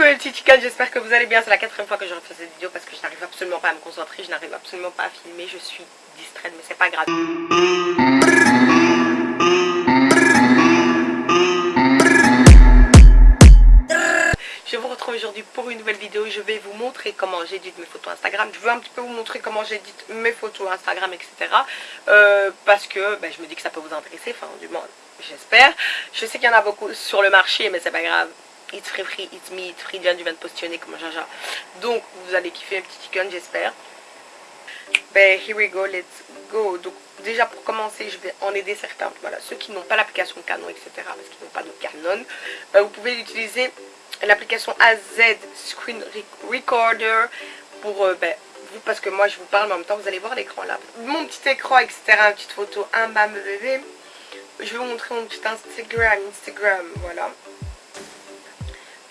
coucou les chickens, j'espère que vous allez bien. C'est la quatrième fois que je refais cette vidéo parce que je n'arrive absolument pas à me concentrer, je n'arrive absolument pas à filmer, je suis distraite mais c'est pas grave. Je vous retrouve aujourd'hui pour une nouvelle vidéo. Je vais vous montrer comment j'édite mes photos Instagram. Je veux un petit peu vous montrer comment j'édite mes photos Instagram, etc. Euh, parce que ben, je me dis que ça peut vous intéresser, enfin du moins j'espère. Je sais qu'il y en a beaucoup sur le marché, mais c'est pas grave. It's free free, it's me, it's free, du vient de positionner comme jaja. Donc vous allez kiffer un petit chicken, j'espère. Ben here we go, let's go. Donc déjà pour commencer, je vais en aider certains. Voilà, ceux qui n'ont pas l'application Canon, etc. Parce qu'ils n'ont pas de Canon. Ben, vous pouvez utiliser l'application AZ Screen Recorder pour euh, ben, vous, parce que moi je vous parle, mais en même temps vous allez voir l'écran là. Mon petit écran, etc. Une petite photo, un bam bébé. Je vais vous montrer mon petit Instagram, Instagram, voilà.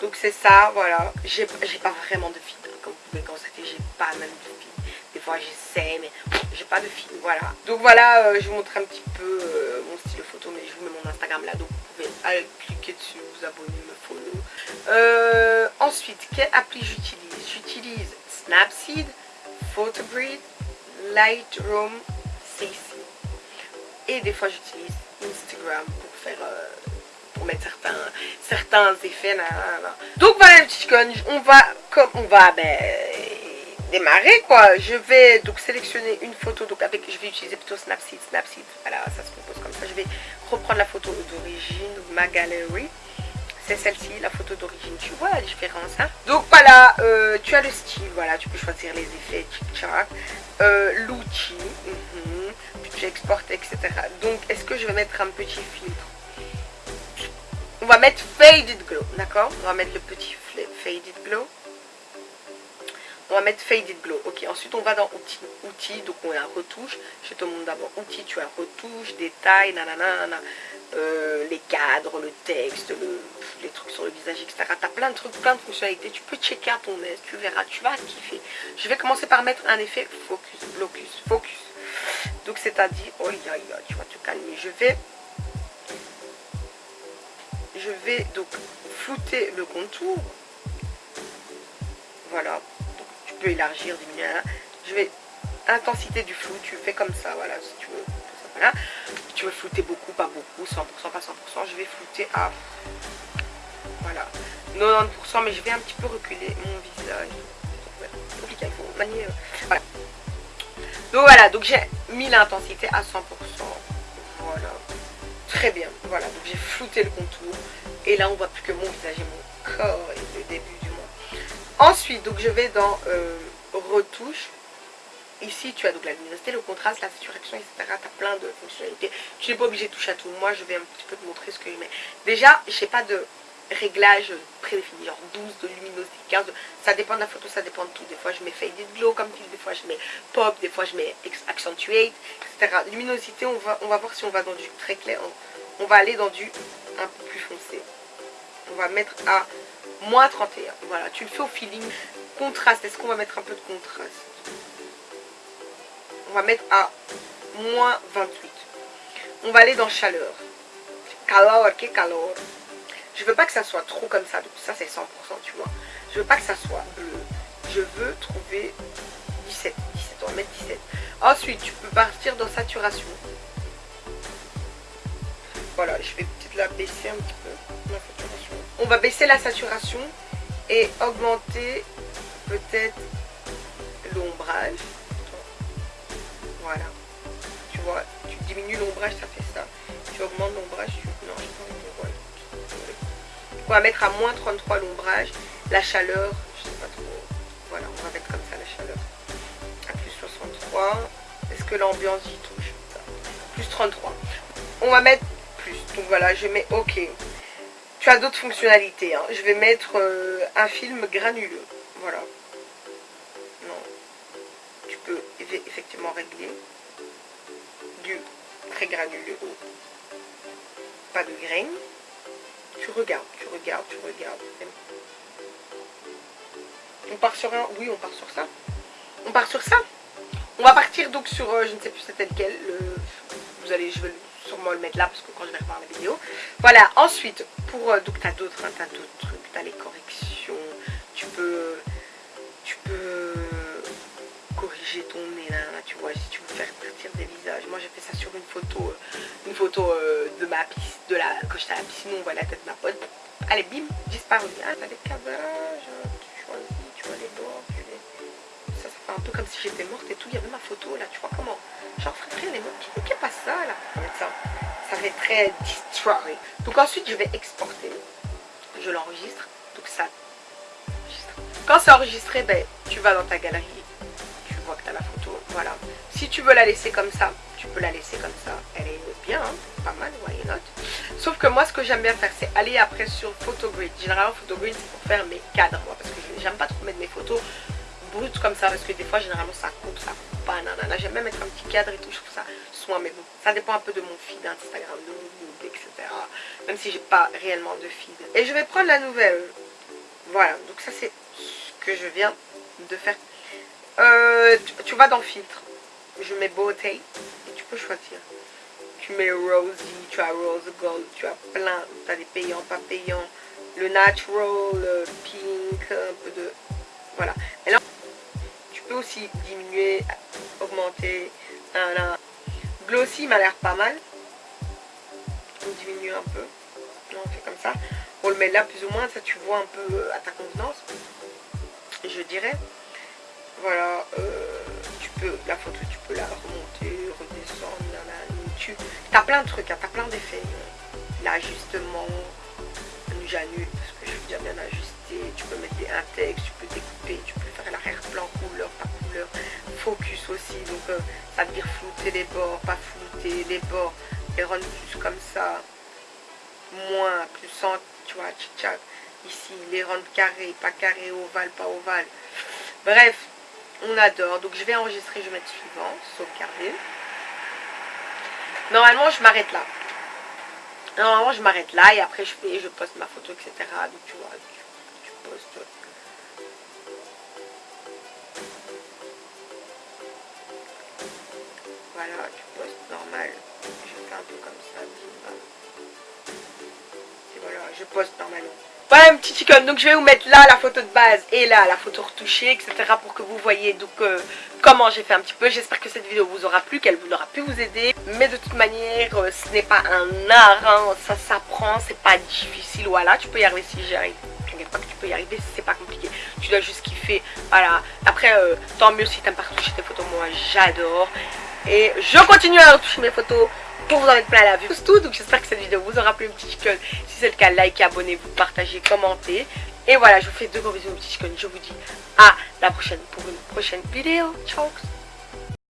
Donc c'est ça, voilà. J'ai pas vraiment de hein, comme vous pouvez constater, j'ai pas même de feed. Des fois j'essaie, mais j'ai pas de feed, voilà. Donc voilà, euh, je vous montre un petit peu euh, mon style photo, mais je vous mets mon Instagram là, donc vous pouvez cliquer dessus, vous abonner, me follow. Euh, ensuite, quelle appli j'utilise? J'utilise Snapseed, Photogrid, Lightroom, CC. Et des fois j'utilise Instagram pour faire mettre certains, certains effets. Donc voilà les petits on va, comme on va ben, démarrer quoi. Je vais donc sélectionner une photo, donc avec, je vais utiliser plutôt Snapseed, Snapseed, voilà ça se compose comme ça. Je vais reprendre la photo d'origine, ma galerie. C'est celle-ci, la photo d'origine, tu vois la différence. Hein donc voilà, euh, tu as le style, voilà, tu peux choisir les effets, tchic-tchac. Euh, l'outil, puis tu etc. Donc est-ce que je vais mettre un petit filtre? On va mettre Faded Glow, d'accord On va mettre le petit Faded Glow. On va mettre Faded Glow. Ok, ensuite on va dans Outils. Outils, donc on a retouche. Je te montre d'abord Outils, tu as retouche, détails, nanana, euh, les cadres, le texte, les trucs sur le visage, etc. Tu as plein de trucs, plein de fonctionnalités. Tu peux checker à ton aise, tu verras, tu vas kiffer. Je vais commencer par mettre un effet focus, blocus, focus. Donc c'est-à-dire, oh tu vas te calmer. Je vais je vais donc flouter le contour. Voilà. tu peux élargir, diminuer. Je vais intensité du flou, tu fais comme ça, voilà, si tu veux. Tu veux flouter beaucoup, pas beaucoup, 100%, pas 100%, je vais flouter à voilà, 90%, mais je vais un petit peu reculer mon visage. Compliqué. Euh. Donc voilà, donc j'ai mis l'intensité à 100%. Voilà. Très bien, voilà, donc j'ai flouté le contour. Et là, on voit plus que mon visage et mon corps et le début du monde. Ensuite, donc je vais dans euh, retouche. Ici, tu as donc la luminosité, le contraste, la saturation, etc. Tu as plein de fonctionnalités. Tu n'es pas obligé de toucher à tout. Moi, je vais un petit peu te montrer ce que je mets. Déjà, je n'ai pas de réglage prédéfini, genre 12 de luminosité, 15 ça dépend de la photo, ça dépend de tout. Des fois je mets faded glow comme tu des fois je mets pop, des fois je mets accentuate, etc. Luminosité, on va, on va voir si on va dans du très clair, on, va aller dans du un peu plus foncé. Va mettre à moins 31. Voilà, tu le fais au feeling. Contraste, est-ce qu'on va mettre un peu de contraste? On va mettre à moins 28. On va aller dans chaleur. Calor, que calor. Je veux pas que ça soit trop comme ça. Donc ça c'est 100% tu vois. Je veux pas que ça soit bleu. Je veux trouver 17. 17. On va mettre 17. Ensuite tu peux partir dans saturation. Voilà, je vais peut-être la baisser un petit peu. On va baisser la saturation et augmenter peut-être l'ombrage. Voilà. Tu vois, tu diminues l'ombrage, ça fait ça. Tu augmentes l'ombrage, tu... non, je on va mettre à moins 33 l'ombrage. La chaleur, je sais pas trop. Voilà, on va mettre comme ça la chaleur. À plus 63. Est-ce que l'ambiance y touche Plus 33. On va mettre plus. Donc voilà, je mets OK. Tu as d'autres fonctionnalités. Hein. Je vais mettre euh, un film granuleux. Voilà. Non. Tu peux effectivement régler du très granuleux pas de graines tu regardes, tu regardes, tu regardes. On part sur un Oui, on part sur ça. On part sur ça On va partir donc sur, euh, je ne sais plus c'était lequel. vous allez, je vais sûrement le mettre là parce que quand je vais revoir la vidéo. Voilà, ensuite, pour, euh, donc t'as d'autres hein, d'autres trucs, t'as les corrections, tu peux, tu peux euh, corriger ton nez, là, tu vois, si tu veux faire partir des visages. Moi j'ai fait ça sur une photo, euh, une photo de ma piste, de la, quand j'étais à la piscine, on voit la tête de ma pote. Allez, bim, disparu. Ah, un peu comme si j'étais morte et tout. Il y avait ma photo là, tu vois comment Genre, frère, elle est morte. Qui pas ça là ça, ça fait très destroy. Donc ensuite, je vais exporter. Je l'enregistre. Donc ça quand c'est enregistré, ben, tu vas dans ta galerie, tu vois que tu as la photo, voilà. Si tu veux la laisser comme ça, tu peux la laisser comme ça. Elle est bien, hein, pas mal, voyez note. Sauf que moi, ce que j'aime bien faire, c'est aller après sur Photogrid. Généralement, Photogrid, c'est pour faire mes cadres, moi, parce que j'aime pas trop mettre mes photos brutes comme ça, parce que des fois, généralement, ça coupe, ça coupe pas, nanana. J'aime bien mettre un petit cadre et tout, je trouve ça soin, mais bon, ça dépend un peu de mon feed Instagram, de mon etc. Même si j'ai pas réellement de feed. Et je vais prendre la nouvelle. Voilà, donc ça c'est que je viens de faire. Euh, tu, vas dans filtre. Je mets beauté et tu peux choisir. Tu mets rosy, tu as rose gold, tu as plein, tu as des payants, pas payants. Le natural, le pink, un peu de... Voilà. Diminuer, augmenter. Glossy m'a l'air pas mal. On diminue un peu. on fait comme ça. On le met là plus ou moins, ça tu vois un peu à ta convenance je dirais. Voilà, euh, tu peux, la photo, tu peux la remonter, redescendre, tu as plein de trucs, hein, tu as plein d'effets. L'ajustement, j'annule parce que je veux bien bien ajuster, tu peux mettre des, un texte, tu peux découper, tu peux faire l'arrière-plan couleur, focus aussi, donc euh, ça veut dire flouter les bords, pas flouter les bords, les rendre plus comme ça, moins, plus sans, tu vois, Ici, les rondes carrés, pas carré, ovale, pas ovale. Bref, on adore. Donc je vais enregistrer, je vais mettre suivant, sauvegarder. Normalement, je m'arrête là. Normalement, je m'arrête là et après je fais, je poste ma photo, etc. Donc tu vois, tu, postes. Voilà, tu postes normal. Je fais un peu comme ça. Voilà, je poste normalement. Voilà un petit chicken, donc je vais vous mettre là la photo de base et là la photo retouchée, etc. pour que vous voyez donc euh, comment j'ai fait un petit peu. J'espère que cette vidéo vous aura plu, qu'elle vous aura pu vous aider. Mais de toute manière, euh, ce n'est pas un art, hein. ça s'apprend, c'est pas difficile, voilà, tu peux y arriver si j'y arrive. T'inquiète pas tu peux y arriver, c'est pas compliqué. Tu dois juste kiffer, voilà. Après, euh, tant mieux si t'aimes pas retoucher tes photos, moi j'adore. Et je continue à retoucher mes photos pour vous en mettre plein la vue. C'est tout, donc j'espère que cette vidéo vous aura plu, un petit chicken. Si c'est le cas, likez, abonnez-vous, partagez, commentez. Et voilà, je vous fais de gros bisous, petit chicken. Je vous dis à la prochaine pour une prochaine vidéo. Ciao